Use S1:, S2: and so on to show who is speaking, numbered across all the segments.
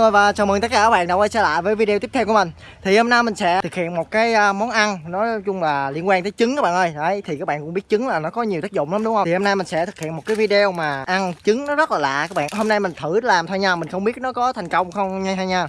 S1: người và chào mừng tất cả các bạn đã quay trở lại với video tiếp theo của mình. Thì hôm nay mình sẽ thực hiện một cái à, món ăn Nói chung là liên quan tới trứng các bạn ơi. Đấy, thì các bạn cũng biết trứng là nó có nhiều tác dụng lắm, đúng không? Thì hôm nay mình sẽ thực hiện một cái video mà ăn trứng nó rất là lạ các bạn. Hôm nay mình thử làm thôi nha, Mình không biết nó có thành công không nha nha.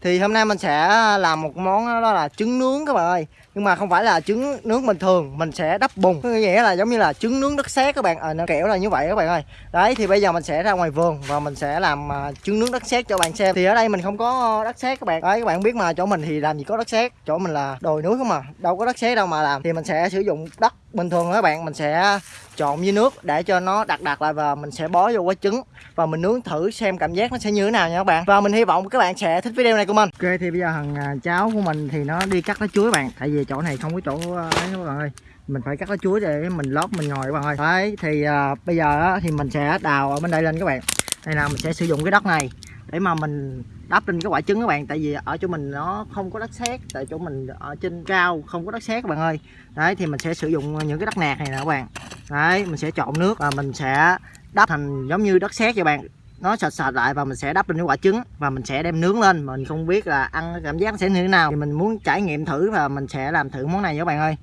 S1: Thì hôm nay mình sẽ à, làm một món đó là trứng nướng các bạn ơi nhưng mà không phải là trứng nướng bình thường mình sẽ đắp bùn nghĩa là giống như là trứng nướng đất sét các bạn. Ờ à, nó kiểu là như vậy các bạn ơi. Đấy thì bây giờ mình sẽ ra ngoài vườn và mình sẽ làm uh, trứng nướng đất sét cho bạn xem. Thì ở đây mình không có đất sét các bạn. Đấy các bạn biết mà chỗ mình thì làm gì có đất sét. Chỗ mình là đồi núi không mà đâu có đất sét đâu mà làm. Thì mình sẽ sử dụng đất bình thường các bạn. Mình sẽ trộn với nước để cho nó đặc đặc lại và mình sẽ bó vô quả trứng. Và mình nướng thử xem cảm giác nó sẽ như thế nào nha các bạn. Và mình hy vọng các bạn sẽ thích video này của mình. Ok thì bây giờ thằng à, cháu của mình thì nó đi cắt lá chuối bạn. Tại vì chỗ này không có chỗ ờ, ấy các bạn ơi. Mình phải cắt lá chuối để mình lót mình ngồi các bạn ơi. Đấy thì uh, bây giờ á, thì mình sẽ đào ở bên đây lên các bạn. Đây là mình sẽ sử dụng cái đất này để mà mình đắp lên cái quả trứng các bạn. Tại vì ở chỗ mình nó không có đất sét tại chỗ mình ở trên cao không có đất sét các bạn ơi. Đấy thì mình sẽ sử dụng những cái đất nạc này nè các bạn. Đấy mình sẽ trộn nước và mình sẽ đắp thành giống như đất sét cho bạn nó sạch sạch lại và mình sẽ đắp lên cái quả trứng và mình sẽ đem nướng lên. Mình không biết là ăn cảm giác sẽ như thế nào. Thì mình muốn trải nghiệm thử và mình sẽ làm thử món này nha các bạn ơi.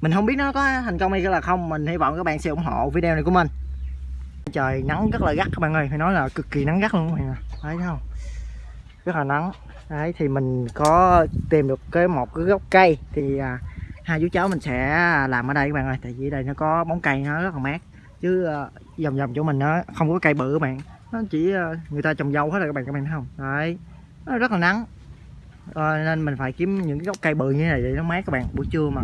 S1: Mình không biết nó có thành công hay là không. Mình hy vọng các bạn sẽ ủng hộ video này của mình. Trời nắng rất là gắt các bạn ơi. Phải nói là cực kỳ nắng gắt luôn các bạn thấy không? Rất là nắng. Đấy thì mình có tìm được cái một cái gốc cây. Thì à, hai chú cháu mình sẽ làm ở đây các bạn ơi. Tại vì đây nó có bóng cây nó rất là mát. Chứ à, vòng vòng chỗ mình nó không có cây bự các bạn nó chỉ ờ, người ta trồng dâu hết rồi các bạn các bạn thấy không? Đấy. Nó rất là nắng. À, nên mình phải kiếm những cái gốc cây bự như thế này để nó mát các bạn buổi trưa mà.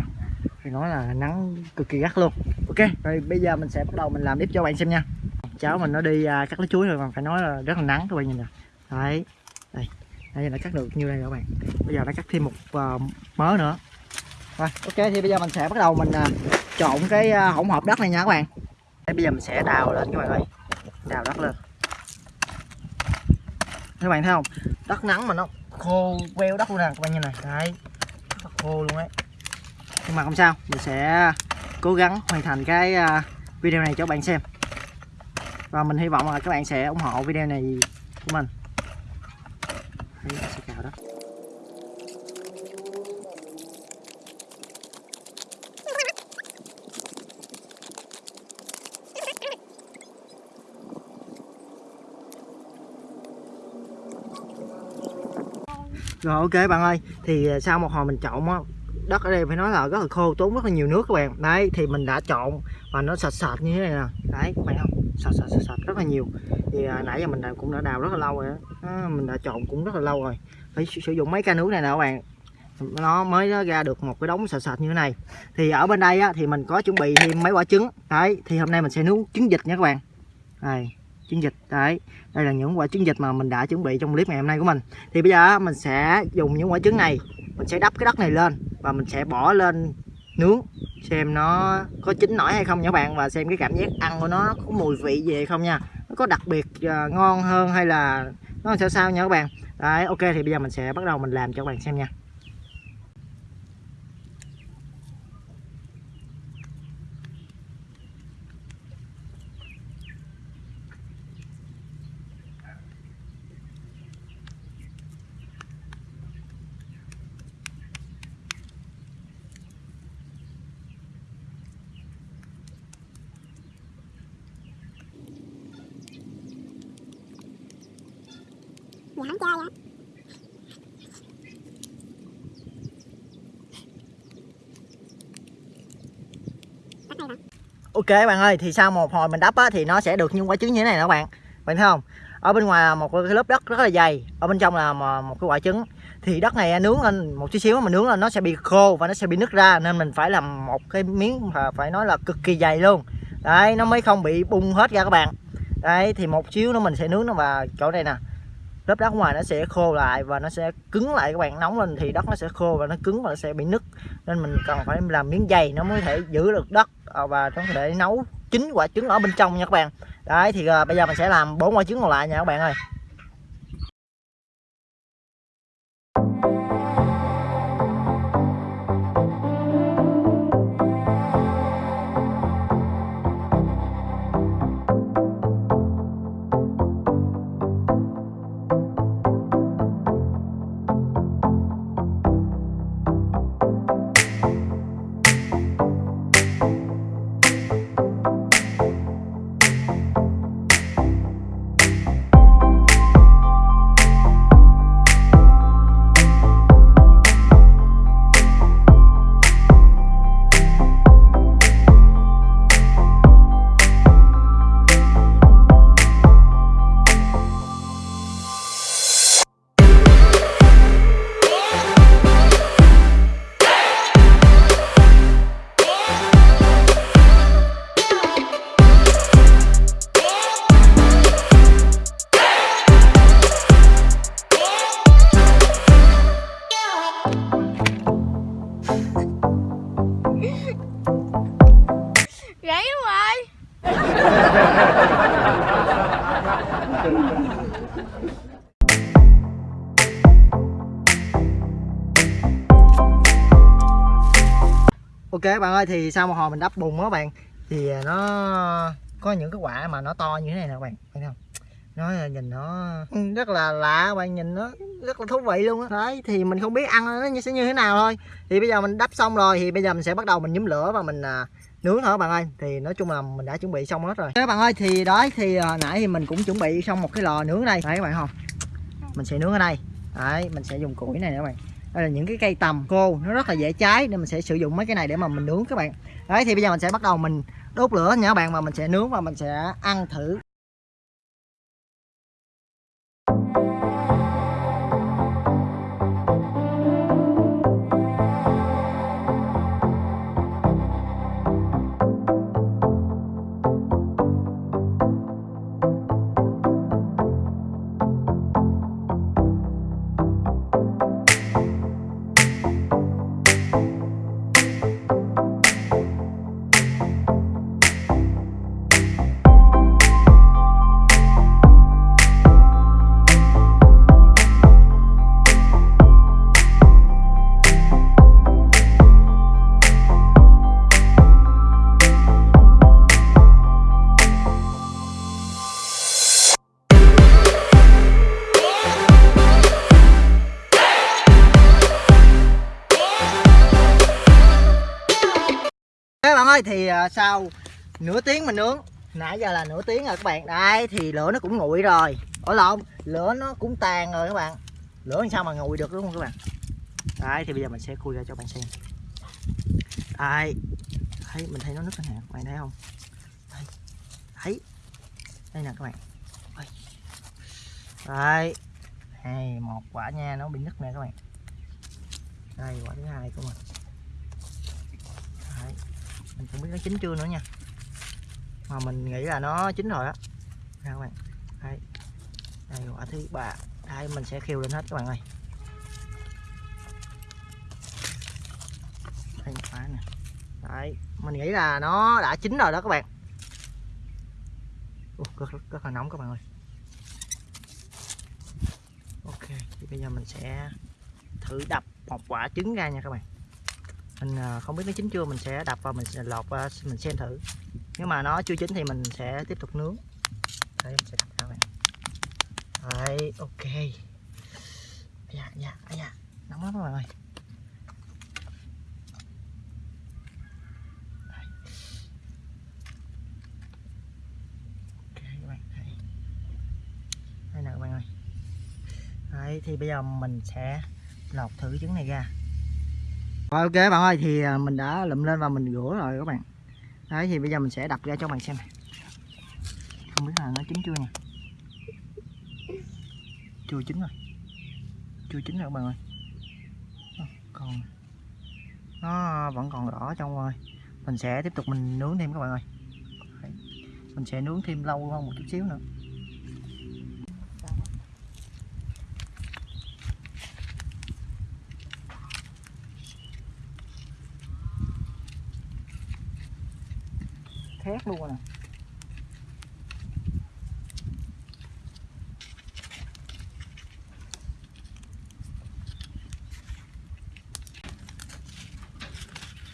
S1: Thì nói là nắng cực kỳ gắt luôn. Ok rồi bây giờ mình sẽ bắt đầu mình làm clip cho bạn xem nha. Cháu mình nó đi à, cắt lá chuối rồi mà phải nói là rất là nắng các bạn nhìn nè. Đấy. Đây. Đây là cắt được như đây các bạn? Bây giờ nó cắt thêm một uh, mớ nữa. Rồi ok thì bây giờ mình sẽ bắt đầu mình uh, trộn cái uh, hỗn hợp đất này nha các bạn. Bây giờ mình sẽ đào lên các bạn ơi. Đào đất lên các bạn thấy không? Đất nắng mà nó khô queo đất luôn nè các bạn như này. Đấy rất là khô luôn đấy nhưng mà không sao mình sẽ cố gắng hoàn thành cái à, video này cho các bạn xem. Và mình hy vọng là các bạn sẽ ủng hộ video này của mình. Đấy, sẽ cào đó. Rồi ok bạn ơi. Thì à, sau một hồi mình trộn á đất ở đây phải nói là rất là khô tốn rất là nhiều nước các bạn. Đấy thì mình đã trộn và nó sạch sạch như thế này nè. Đấy các bạn không? Sạch sạch sạch, sạch rất là nhiều. Thì à, nãy giờ mình cũng đã đào rất là lâu rồi đó. À, mình đã trộn cũng rất là lâu rồi. Phải sử dụng mấy ca nước này nè các bạn. Nó mới ra được một cái đống sạch sạch như thế này. Thì ở bên đây á, thì mình có chuẩn bị thêm mấy quả trứng. Đấy thì hôm nay mình sẽ nấu trứng vịt nha các bạn. Đây trứng vịt đấy đây là những quả trứng vịt mà mình đã chuẩn bị trong clip ngày hôm nay của mình. Thì bây giờ mình sẽ dùng những quả trứng này mình sẽ đắp cái đất này lên và mình sẽ bỏ lên nướng. Xem nó có chín nổi hay không nha các bạn và xem cái cảm giác ăn của nó có mùi vị gì hay không nha. Nó có đặc biệt uh, ngon hơn hay là nó sao sao nha các bạn. Đấy ok thì bây giờ mình sẽ bắt đầu mình làm cho các bạn xem nha.
S2: Dạ không chơi
S1: Ok bạn ơi, thì sau một hồi mình đắp á, thì nó sẽ được những quả trứng như thế này nè các bạn. Bạn thấy không? Ở bên ngoài là một cái lớp đất rất là dày Ở bên trong là một cái quả trứng. Thì đất này nướng lên một chút xíu mà nướng lên nó sẽ bị khô và nó sẽ bị nứt ra Nên mình phải làm một cái miếng mà phải nói là cực kỳ dày luôn. Đấy, nó mới không bị bung hết ra các bạn. Đấy, thì một xíu nữa mình sẽ nướng nó vào chỗ này nè lớp đất ngoài nó sẽ khô lại và nó sẽ cứng lại các bạn nóng lên thì đất nó sẽ khô và nó cứng và nó sẽ bị nứt. Nên mình cần phải làm miếng dày nó mới thể giữ được đất à, và nó để nấu chín quả trứng ở bên trong nha các bạn. Đấy thì uh, bây giờ mình sẽ làm bốn quả trứng còn lại nha các bạn ơi. ok, bạn ơi, thì sau một hồi mình đắp bùn đó bạn, thì à, nó có những cái quả mà nó to như thế này nè bạn thấy không? Nó à, nhìn nó rất là lạ bạn, nhìn nó rất là thú vị luôn á. Đấy, thì mình không biết ăn nó sẽ như thế nào thôi. Thì bây giờ mình đắp xong rồi, thì bây giờ mình sẽ bắt đầu mình nhúm lửa và mình à, nướng thôi bạn ơi? Thì nói chung là mình đã chuẩn bị xong hết rồi. Các bạn ơi, thì đó thì hồi nãy thì mình cũng chuẩn bị xong một cái lò nướng ở đây. Đấy, các bạn không? Mình sẽ nướng ở đây. Đấy, mình sẽ dùng củi này nữa các bạn. Đây là những cái cây tầm khô. Nó rất là dễ cháy nên mình sẽ sử dụng mấy cái này để mà mình nướng các bạn. Đấy, thì bây giờ mình sẽ bắt đầu mình đốt lửa nha các bạn. Và mình sẽ nướng và mình sẽ ăn thử. Thì à, sau nửa tiếng mình nướng. Nãy giờ là nửa tiếng rồi các bạn. Đây, thì lửa nó cũng nguội rồi. Ở lộn lửa nó cũng tàn rồi các bạn. Lửa làm sao mà nguội được, đúng không các bạn? Đây, thì bây giờ mình sẽ khui ra cho bạn xem. Đây. Thấy, mình thấy nó nứt nè. Các bạn thấy không? Đây. Thấy. Đây nè các bạn. Đây. Hai một quả nha. Nó bị nứt nè các bạn. Đây, quả thứ hai của mình biết nó chín chưa nữa nha. Mà mình nghĩ là nó chín rồi á. Các bạn. Đây đây quả thứ ba. Đây mình sẽ khiêu lên hết các bạn ơi. Đây quả nè. Đấy mình nghĩ là nó đã chín rồi đó các bạn. Ủa, rất, rất, rất là nóng các bạn ơi. Ok thì bây giờ mình sẽ thử đập một quả trứng ra nha các bạn mình à, không biết nó chín chưa, mình sẽ đập vào, mình sẽ lọt qua mình xem thử. Nếu mà nó chưa chín thì mình sẽ tiếp tục nướng. Đấy mình sẽ đập ra này. đấy, ok. Dạ dạ dạ. Nóng lắm các bạn ơi Đấy. các bạn thấy. Đây nè các bạn ơi. Đấy, thì bây giờ mình sẽ lọc thử trứng này ra ok, bạn ơi, thì à, mình đã lụm lên và mình rửa rồi các bạn. Đấy, thì bây giờ mình sẽ đập ra cho bạn xem không biết là nó chín chưa nha. Chưa chín rồi. Chưa chín rồi các bạn ơi. Ờ, còn, nó vẫn còn đỏ trong rồi. Mình sẽ tiếp tục mình nướng thêm các bạn ơi. Mình sẽ nướng thêm lâu hơn một chút xíu nữa. Khét luôn à. nè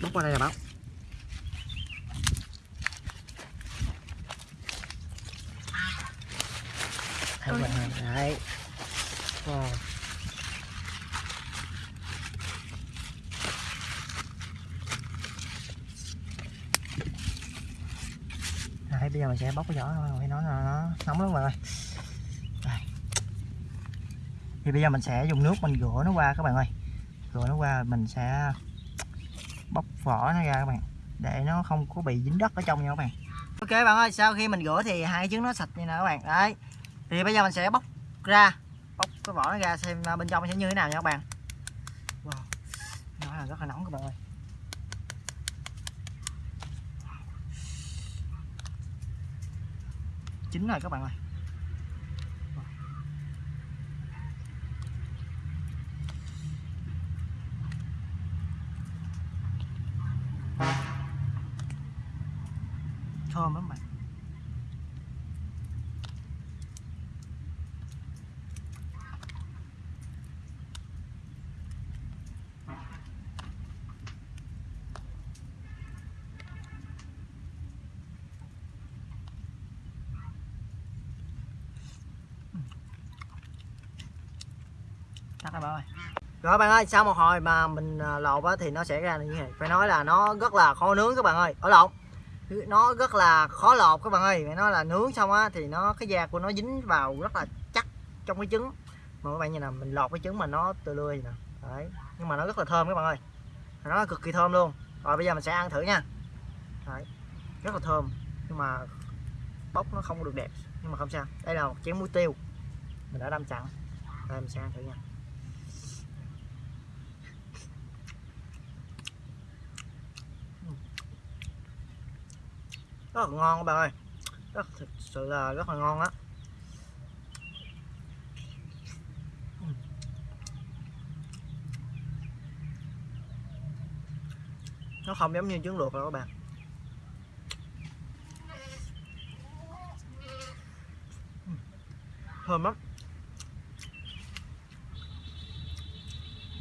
S1: bóc qua đây là bóc Đấy, bạn ơi, đấy. Wow. Đấy, bây giờ mình sẽ bóc cái vỏ thôi nó nó nó nóng lắm bạn ơi Đây. thì bây giờ mình sẽ dùng nước mình rửa nó qua các bạn ơi. Rửa nó qua mình sẽ bóc vỏ nó ra các bạn, để nó không có bị dính đất ở trong nha các bạn. Ok bạn ơi, sau khi mình rửa thì hai trứng nó sạch như nè các bạn. Đấy. Thì bây giờ mình sẽ bóc ra, bóc cái vỏ nó ra xem à, bên trong sẽ như thế nào nha các bạn. Wow. nó là rất là nóng các bạn ơi. Chín rồi các bạn ơi thơm lắm bạn tắt rồi bạn ơi. Rồi bạn ơi, sau một hồi mà mình à, lột á thì nó sẽ ra như này. Phải nói là nó rất là khó nướng các bạn ơi. Ở lộn. Nó rất là khó lột các bạn ơi. Phải nói là nướng xong á thì nó, cái da của nó dính vào rất là chắc trong cái trứng. Mà các bạn nhìn nè, mình lột cái trứng mà nó từ lươi nè. Đấy. Nhưng mà nó rất là thơm các bạn ơi. Nó cực kỳ thơm luôn. Rồi bây giờ mình sẽ ăn thử nha. Đấy. Rất là thơm. Nhưng mà bóc nó không được đẹp. Nhưng mà không sao. Đây là một chén muối tiêu. Mình đã đâm chặn. Đây, mình sẽ ăn thử nha. Rất là ngon các bạn ơi. Rất, thực sự là rất là ngon á. Nó không giống như trứng luộc đâu các bạn. Thơm lắm.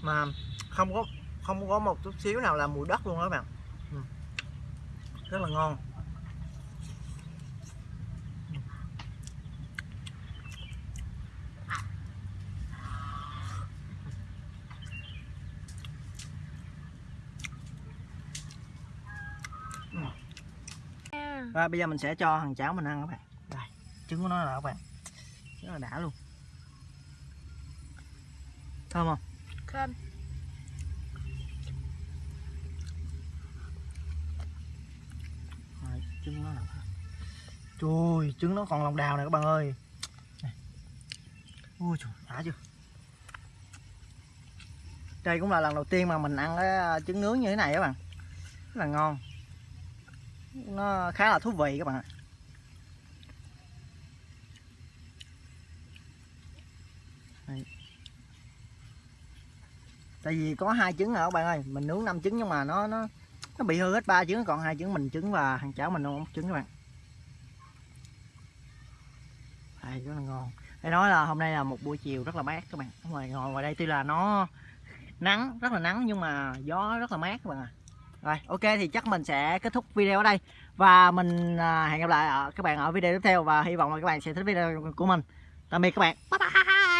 S1: Mà không có không có một chút xíu nào là mùi đất luôn đó các bạn. Ừ. Rất là ngon. Rồi bây giờ mình sẽ cho thằng cháo mình ăn các bạn. Đây, trứng của nó là các bạn. Rất là đã luôn. Thơm không?
S2: Thơm.
S1: Rồi, trứng nó là Trời trứng nó còn lòng đào này các bạn ơi. Này. Ui trời, đã chưa? Đây cũng là lần đầu tiên mà mình ăn cái trứng nướng như thế này các bạn. Rất là ngon nó khá là thú vị các bạn ạ. Đây. Tại vì có hai trứng rồi các bạn ơi? Mình nướng 5 trứng nhưng mà nó nó nó bị hư hết ba trứng, còn hai trứng mình trứng và thằng cháu mình không trứng các bạn. Đây, rất là ngon. Để nói là hôm nay là một buổi chiều rất là mát các bạn. Ngoài ngồi ngoài đây tuy là nó nắng, rất là nắng nhưng mà gió rất là mát các bạn à rồi, ok, thì chắc mình sẽ kết thúc video ở đây. Và mình à, hẹn gặp lại các bạn ở video tiếp theo. Và hy vọng là các bạn sẽ thích video của mình. Tạm biệt các bạn. Bye bye.